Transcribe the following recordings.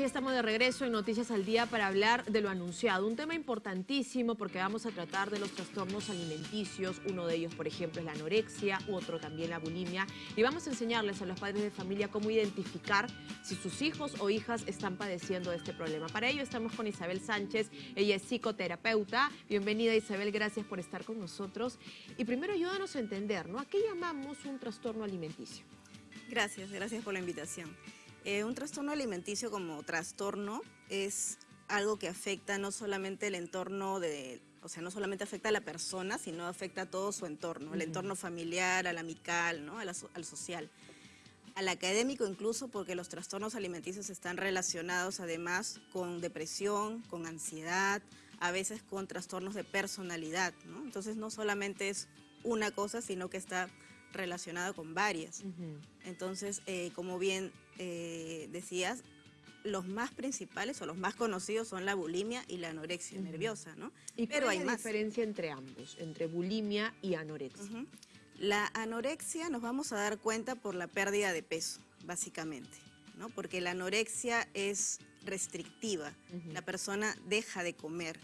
ya estamos de regreso en Noticias al Día para hablar de lo anunciado. Un tema importantísimo porque vamos a tratar de los trastornos alimenticios. Uno de ellos, por ejemplo, es la anorexia, otro también la bulimia. Y vamos a enseñarles a los padres de familia cómo identificar si sus hijos o hijas están padeciendo de este problema. Para ello estamos con Isabel Sánchez. Ella es psicoterapeuta. Bienvenida, Isabel. Gracias por estar con nosotros. Y primero ayúdanos a entender, ¿no? ¿A qué llamamos un trastorno alimenticio? Gracias, gracias por la invitación. Eh, un trastorno alimenticio como trastorno es algo que afecta no solamente el entorno de, o sea, no solamente afecta a la persona, sino afecta a todo su entorno, el entorno familiar, al amical, ¿no? al, al social. Al académico incluso porque los trastornos alimenticios están relacionados además con depresión, con ansiedad, a veces con trastornos de personalidad, ¿no? Entonces no solamente es una cosa, sino que está relacionada con varias. Entonces, eh, como bien eh, decías, los más principales o los más conocidos son la bulimia y la anorexia nerviosa, ¿no? ¿Y Pero hay la diferencia entre ambos, entre bulimia y anorexia? La anorexia nos vamos a dar cuenta por la pérdida de peso, básicamente, ¿no? Porque la anorexia es restrictiva, la persona deja de comer,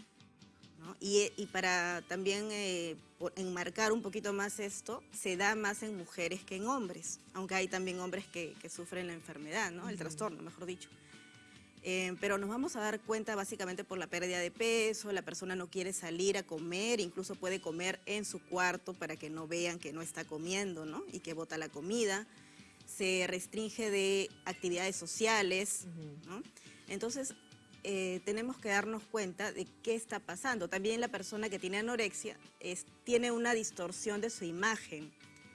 y, para también eh, enmarcar un poquito más esto, se da más en mujeres que en hombres, aunque hay también hombres que, sufren la enfermedad, ¿no? el trastorno, mejor dicho. Eh, pero nos vamos a dar cuenta básicamente por la pérdida de peso, la persona no quiere salir a comer, incluso puede comer en su cuarto para que no vean que no está comiendo ¿no? y que bota la comida, se restringe de actividades sociales, ¿no? Entonces, eh, tenemos que darnos cuenta de qué está pasando. También la persona que tiene anorexia tiene una distorsión de su imagen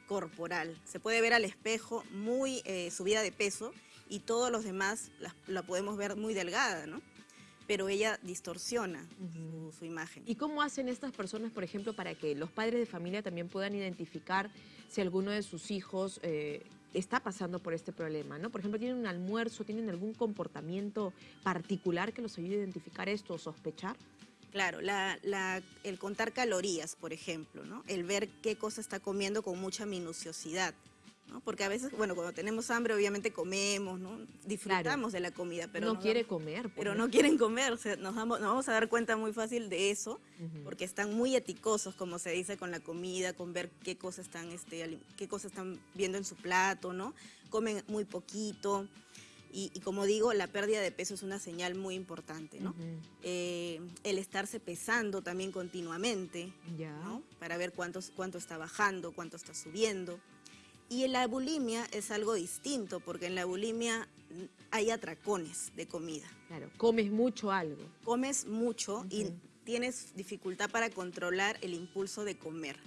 corporal. Se puede ver al espejo muy eh, subida de peso y todos los demás la, podemos ver muy delgada, ¿no? pero ella distorsiona su, imagen. ¿Y cómo hacen estas personas, por ejemplo, para que los padres de familia también puedan identificar si alguno de sus hijos eh, está pasando por este problema, ¿no? Por ejemplo, tienen un almuerzo, tienen algún comportamiento particular que los ayude a identificar esto o sospechar. Claro, el contar calorías, por ejemplo, ¿no? El ver qué cosa está comiendo con mucha minuciosidad. Porque a veces, bueno, cuando tenemos hambre obviamente comemos, ¿no? Disfrutamos de la comida, pero... No quiere comer. Pero no quieren comer, o sea, nos, vamos, a dar cuenta muy fácil de eso, porque están muy eticosos, como se dice, con la comida, con ver qué cosas están, este, qué cosas están viendo en su plato, ¿no? Comen muy poquito. Y, como digo, la pérdida de peso es una señal muy importante, ¿no? Eh, el estarse pesando también continuamente, ¿no? Para ver cuántos, cuánto está bajando, cuánto está subiendo. Y en la bulimia es algo distinto, porque en la bulimia hay atracones de comida. Claro, comes mucho algo. Comes mucho y tienes dificultad para controlar el impulso de comer.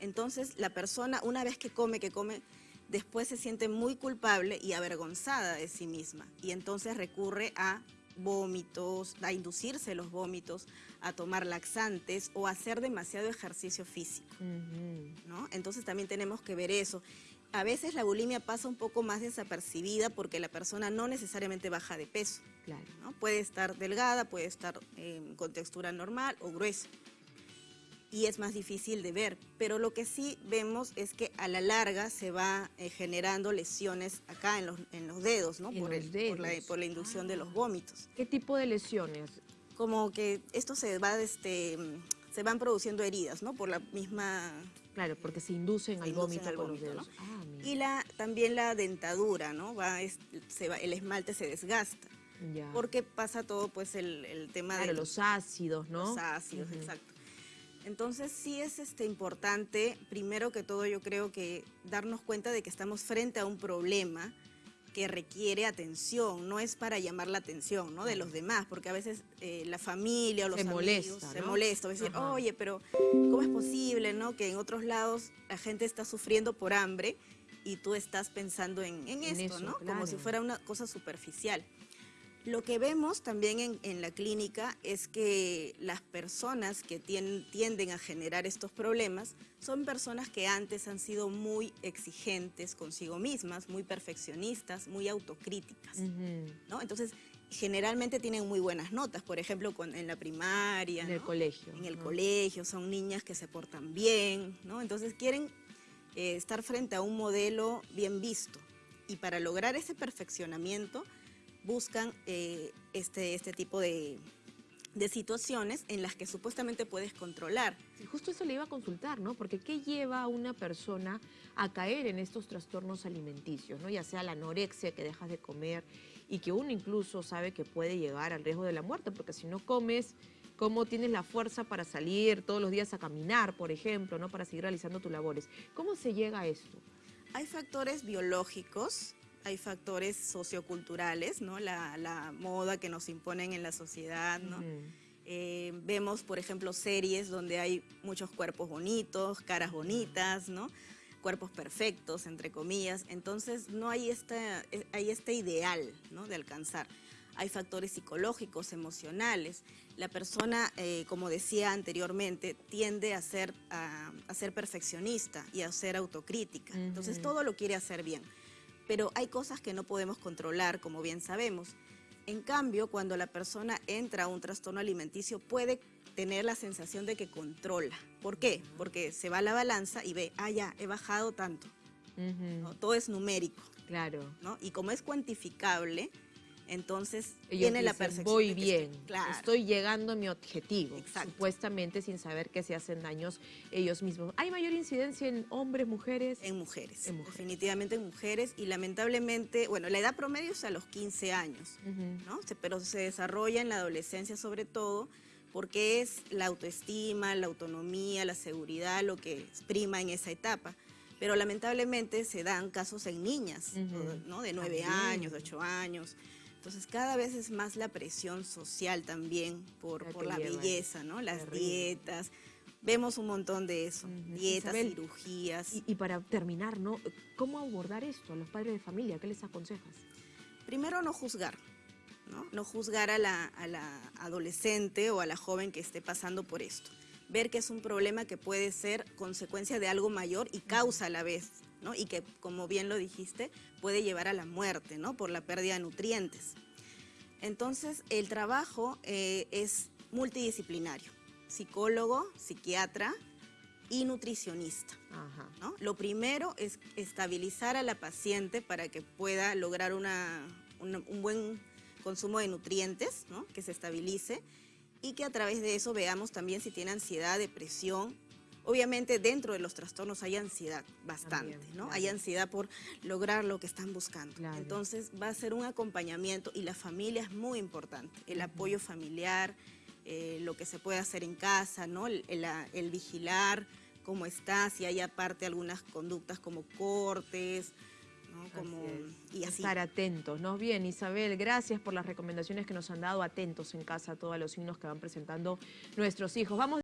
Entonces, la persona, una vez que come, que come, después se siente muy culpable y avergonzada de sí misma. Y entonces recurre a vómitos, a inducirse los vómitos, a tomar laxantes o a hacer demasiado ejercicio físico. ¿no? Entonces también tenemos que ver eso. A veces la bulimia pasa un poco más desapercibida porque la persona no necesariamente baja de peso. Claro. ¿no? Puede estar delgada, puede estar eh, con textura normal o gruesa y es más difícil de ver. Pero lo que sí vemos es que a la larga se va eh, generando lesiones acá en los, en los dedos, ¿no? Por, el, por, la, inducción de los vómitos. ¿Qué tipo de lesiones? Como que esto se va, este, se van produciendo heridas, ¿no? Por la misma... Claro, porque se inducen al vómito, los dedos. Ah, y la, también la dentadura, ¿no? Va, se va, el esmalte se desgasta. Ya. Porque pasa todo, pues, el, tema de... los ácidos, ¿no? Los ácidos, exacto. Entonces sí es este, importante, primero que todo yo creo que darnos cuenta de que estamos frente a un problema que requiere atención, no es para llamar la atención ¿no? de los demás, porque a veces eh, la familia o los amigos se molesta, decir, oye, pero ¿cómo es posible ¿no? que en otros lados la gente está sufriendo por hambre y tú estás pensando en, esto, ¿no? como si fuera una cosa superficial? Lo que vemos también en, la clínica es que las personas que tienden a generar estos problemas son personas que antes han sido muy exigentes consigo mismas, muy perfeccionistas, muy autocríticas. ¿no? Entonces, generalmente tienen muy buenas notas, por ejemplo, en la primaria. En el colegio. En el colegio, son niñas que se portan bien, ¿no? Entonces quieren eh, estar frente a un modelo bien visto. Y para lograr ese perfeccionamiento buscan eh, este, este tipo de, de situaciones en las que supuestamente puedes controlar. Y justo eso le iba a consultar, ¿no? Porque ¿qué lleva a una persona a caer en estos trastornos alimenticios, ¿no? Ya sea la anorexia, que dejas de comer y que uno incluso sabe que puede llegar al riesgo de la muerte, porque si no comes, ¿cómo tienes la fuerza para salir todos los días a caminar, por ejemplo, ¿no? Para seguir realizando tus labores. ¿Cómo se llega a esto? Hay factores biológicos, hay factores socioculturales, ¿no? La, la moda que nos imponen en la sociedad, ¿no? Ujú. Eh, vemos, por ejemplo, series donde hay muchos cuerpos bonitos, caras bonitas, ¿no? Cuerpos perfectos, entre comillas. Entonces, no hay, esta, eh, hay este ideal, ¿no? De alcanzar. Hay factores psicológicos, emocionales. La persona, eh, como decía anteriormente, tiende a ser, a, a ser perfeccionista y a ser autocrítica. Entonces, Ujú. todo lo quiere hacer bien. Pero hay cosas que no podemos controlar, como bien sabemos. En cambio, cuando la persona entra a un trastorno alimenticio, puede tener la sensación de que controla. ¿Por qué? Porque se va a la balanza y ve, ah, ya, he bajado tanto. Ujú. ¿no? Todo es numérico, Claro. ¿no? Y como es cuantificable, entonces Ellos tiene la dicen, percepción voy bien, estoy- claro. estoy llegando a mi objetivo, Exacto. supuestamente sin saber que se hacen daños ellos mismos. ¿Hay mayor incidencia en hombres, mujeres? En mujeres, En mujeres. definitivamente en mujeres y lamentablemente, bueno, la edad promedio es a los 15 años. ¿no? Pero se desarrolla en la adolescencia sobre todo porque es la autoestima, la autonomía, la seguridad lo que prima en esa etapa. Pero lamentablemente se dan casos en niñas. ¿no? De 9 También. años, de 8 años. Entonces cada vez es más la presión social también por, La por la lleva belleza, ¿no? Las Terrible. dietas. Vemos un montón de eso, dietas, Isabel, cirugías. Y, y para terminar, ¿no? ¿Cómo abordar esto a los padres de familia? ¿Qué les aconsejas? Primero, no juzgar, ¿no? No juzgar a la, a la adolescente o a la joven que esté pasando por esto. Ver que es un problema que puede ser consecuencia de algo mayor y causa a la vez, ¿no? Y que, como bien lo dijiste, puede llevar a la muerte, ¿no? Por la pérdida de nutrientes. Entonces, el trabajo eh, es multidisciplinario. Psicólogo, psiquiatra y nutricionista. Ajá. ¿no? Lo primero es estabilizar a la paciente para que pueda lograr una- una- un buen consumo de nutrientes, ¿no? que se estabilice y que a través de eso veamos también si tiene ansiedad, depresión. Obviamente dentro de los trastornos hay ansiedad bastante, También, ¿no? claro. Hay ansiedad por lograr lo que están buscando. Claro. Entonces va a ser un acompañamiento y la familia es muy importante, el apoyo familiar, eh, lo que se puede hacer en casa, ¿no? El, el- el vigilar cómo está, si hay aparte algunas conductas como cortes, ¿no? Como, Así y así. Estar atentos, ¿no? Bien, Isabel, gracias por las recomendaciones que nos han dado. Atentos en casa a todos los signos que van presentando nuestros hijos. Vamos